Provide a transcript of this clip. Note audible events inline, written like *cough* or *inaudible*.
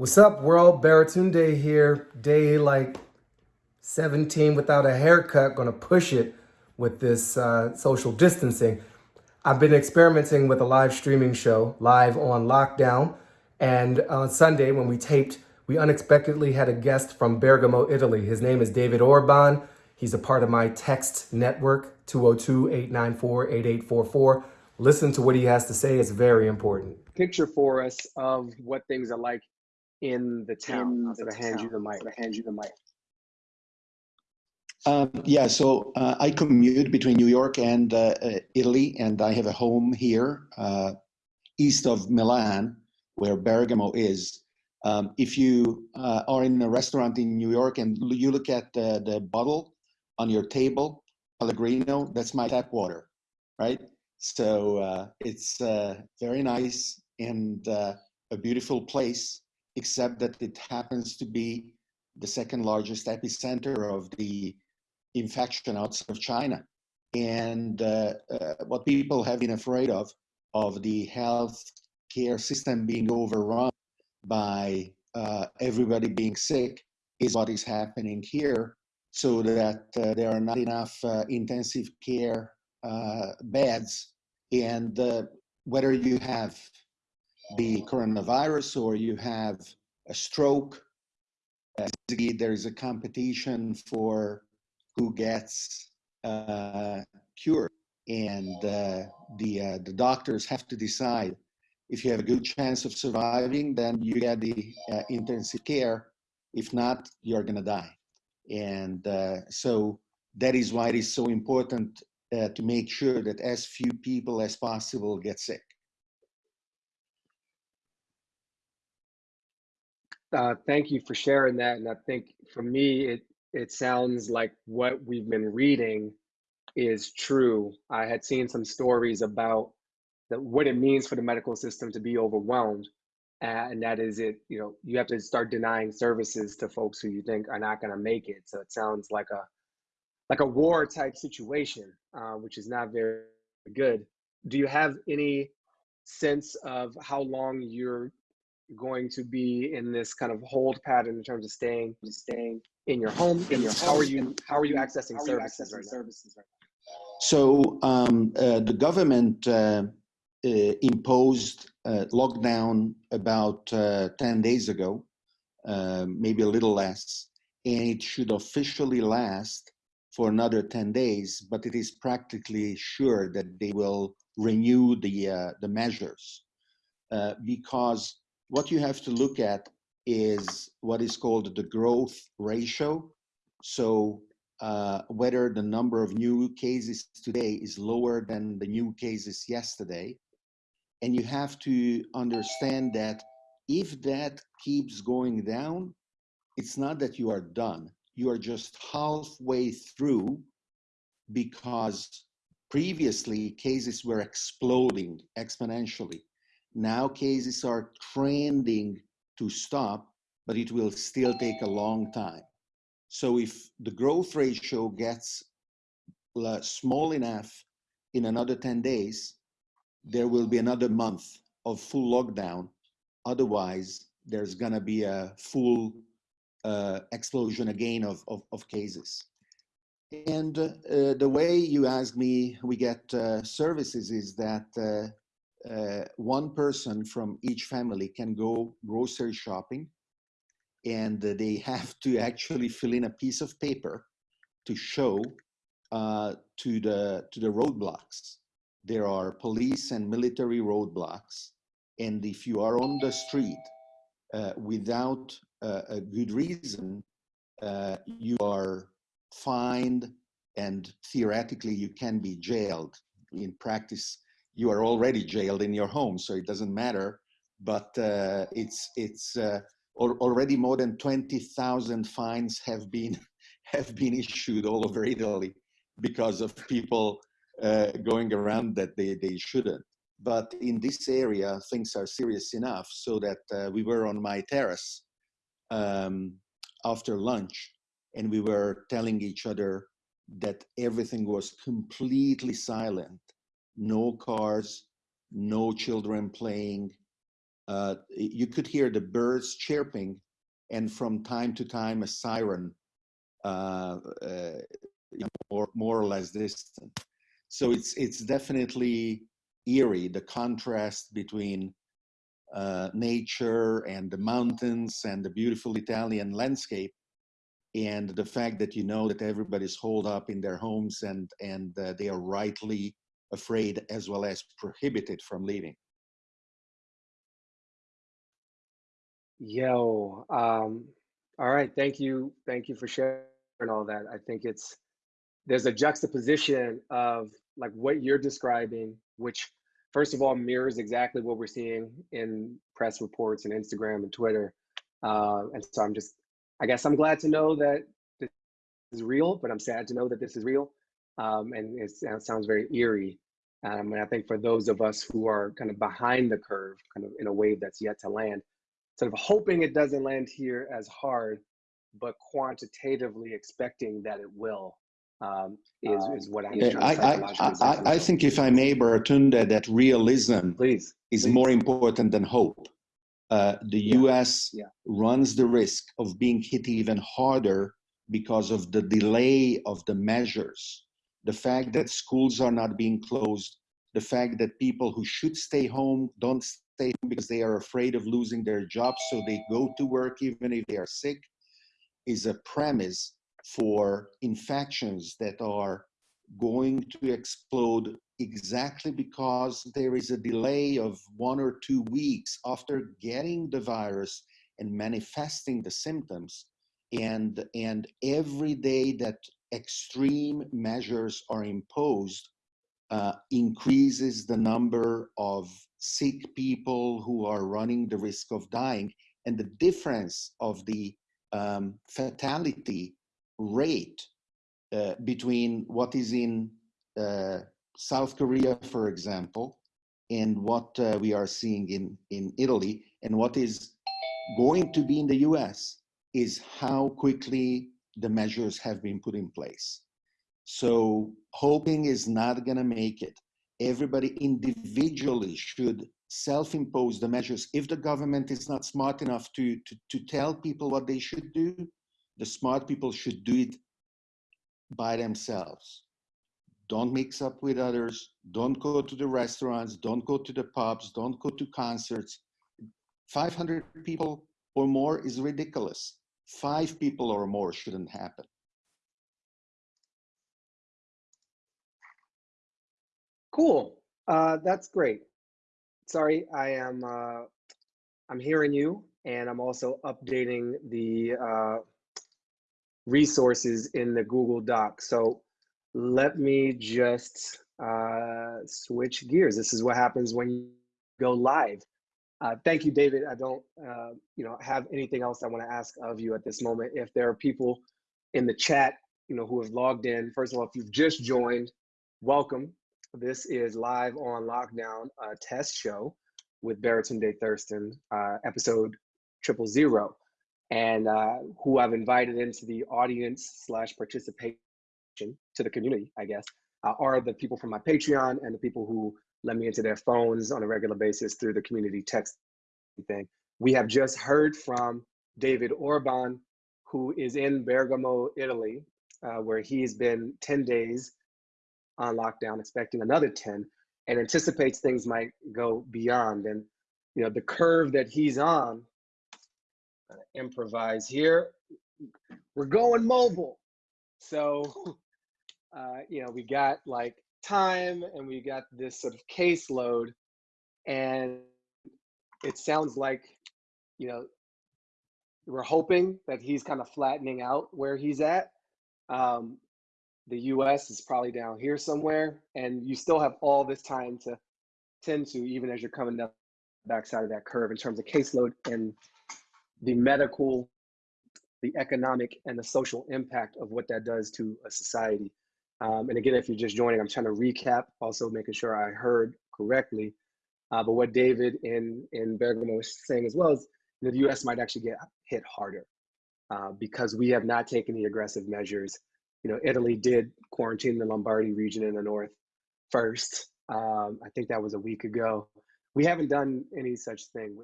What's up, world? Baratunde here. Day like 17 without a haircut. Gonna push it with this uh, social distancing. I've been experimenting with a live streaming show, live on lockdown. And on Sunday, when we taped, we unexpectedly had a guest from Bergamo, Italy. His name is David Orban. He's a part of my text network, 202 894 8844. Listen to what he has to say, it's very important. Picture for us of what things are like in the town. in I'm the gonna hand you the mic. I'm gonna hand you the mic. Um, yeah, so uh, I commute between New York and uh, uh, Italy, and I have a home here uh, east of Milan, where Bergamo is. Um, if you uh, are in a restaurant in New York and you look at the, the bottle on your table, Pellegrino, that's my tap water, right? So uh, it's uh, very nice and uh, a beautiful place, except that it happens to be the second largest epicenter of the infection outside of China. And uh, uh, what people have been afraid of, of the health care system being overrun by uh, everybody being sick, is what is happening here, so that uh, there are not enough uh, intensive care uh, beds. And whether you have the coronavirus or you have a stroke, there is a competition for who gets uh, cured, and uh, the uh, the doctors have to decide if you have a good chance of surviving, then you get the uh, intensive care. If not, you're gonna die, and uh, so that is why it is so important uh, to make sure that as few people as possible get sick. Uh, thank you for sharing that. And I think for me, it it sounds like what we've been reading is true. I had seen some stories about that what it means for the medical system to be overwhelmed, uh, and that is it. You know, you have to start denying services to folks who you think are not going to make it. So it sounds like a like a war type situation, uh, which is not very good. Do you have any sense of how long you're going to be in this kind of hold pattern in terms of staying staying in your home? In your how are you how are you accessing are you services accessing right services right So um, uh, the government uh, uh, imposed uh, lockdown about uh, 10 days ago, uh, maybe a little less, and it should officially last for another 10 days, but it is practically sure that they will renew the, uh, the measures uh, because what you have to look at is what is called the growth ratio. So uh, whether the number of new cases today is lower than the new cases yesterday. And you have to understand that if that keeps going down, it's not that you are done. You are just halfway through because previously cases were exploding exponentially. Now cases are trending to stop, but it will still take a long time. So if the growth ratio gets uh, small enough in another 10 days, there will be another month of full lockdown. Otherwise, there's gonna be a full uh, explosion again of, of, of cases. And uh, the way you asked me we get uh, services is that uh, one person from each family can go grocery shopping and uh, they have to actually fill in a piece of paper to show uh, to the to the roadblocks. There are police and military roadblocks, and if you are on the street uh, without uh, a good reason, uh, you are fined, and theoretically you can be jailed. In practice, you are already jailed in your home, so it doesn't matter. But uh, it's it's uh, al- already more than 20,000 fines have been *laughs* have been issued all over Italy because of people uh, going around that they, they shouldn't. But in this area, things are serious enough so that uh, we were on my terrace um, after lunch and we were telling each other that everything was completely silent no cars, no children playing, uh, you could hear the birds chirping, and from time to time a siren, uh, uh, more more or less distant. So it's it's definitely eerie the contrast between uh, nature and the mountains and the beautiful Italian landscape and the fact that you know that everybody's holed up in their homes and and uh, they are rightly afraid as well as prohibited from leaving. Yo, um, all right. Thank you. Thank you for sharing all that. I think it's there's a juxtaposition of like what you're describing, which first of all mirrors exactly what we're seeing in press reports and Instagram and Twitter. Uh, and so I'm just, I guess I'm glad to know that this is real, but I'm sad to know that this is real. Um, and it sounds very eerie. Um, and I think for those of us who are kind of behind the curve, kind of in a wave that's yet to land, sort of hoping it doesn't land here as hard, but quantitatively expecting that it will um, is, is what I'm Yeah, trying I, to I, I, I think if I may, Baratunda, that realism Please. is please. more important than hope. Uh, the Yeah, US yeah. runs the risk of being hit even harder because of the delay of the measures. The fact that schools are not being closed, the fact that people who should stay home don't stay home because they are afraid of losing their jobs, so they go to work even if they are sick, is a premise for infections that are going to explode exactly because there is a delay of one or two weeks after getting the virus and manifesting the symptoms. And and every day that extreme measures are imposed uh, increases the number of sick people who are running the risk of dying. And the difference of the um, fatality rate uh, between what is in uh, South Korea, for example, and what uh, we are seeing in, in Italy, and what is going to be in the US is how quickly the measures have been put in place. So hoping is not going to make it. Everybody individually should self-impose the measures. If the government is not smart enough to, to, to tell people what they should do, the smart people should do it by themselves. Don't mix up with others. Don't go to the restaurants. Don't go to the pubs. Don't go to concerts. 500 people or more is ridiculous. Five people or more shouldn't happen. Cool. Uh, that's great. Sorry, I am. Uh, I'm hearing you, and I'm also updating the uh, resources in the Google Doc. So let me just uh, switch gears. This is what happens when you go live. Uh, thank you, David. I don't, uh, you know, have anything else I want to ask of you at this moment. If there are people in the chat, you know, who have logged in, first of all, if you've just joined, welcome. This is live on lockdown uh, test show with Baratunde Thurston, uh, episode triple zero, and uh, who I've invited into the audience slash participation to the community, I guess, uh, are the people from my Patreon and the people who let me into their phones on a regular basis through the community text thing. We have just heard from David Orban, who is in Bergamo, Italy, uh, where he's been 10 days on lockdown, expecting another 10, and anticipates things might go beyond. And you know, the curve that he's on, uh, improvise here. We're going mobile. So, *laughs* uh, you know, we got like time and we got this sort of caseload, and it sounds like, you know, we're hoping that he's kind of flattening out where he's at. Um, the US is probably down here somewhere, and you still have all this time to tend to, even as you're coming down the backside of that curve in terms of caseload and the medical, the economic, and the social impact of what that does to a society. Um, and again, if you're just joining, I'm trying to recap, also making sure I heard correctly. Uh, but what David in, in Bergamo was saying as well is the US might actually get hit harder uh, because we have not taken the aggressive measures. You know, Italy did quarantine the Lombardy region in the north first. Um, I think that was a week ago. we haven't done any such thing.